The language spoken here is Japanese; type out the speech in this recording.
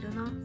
ているな。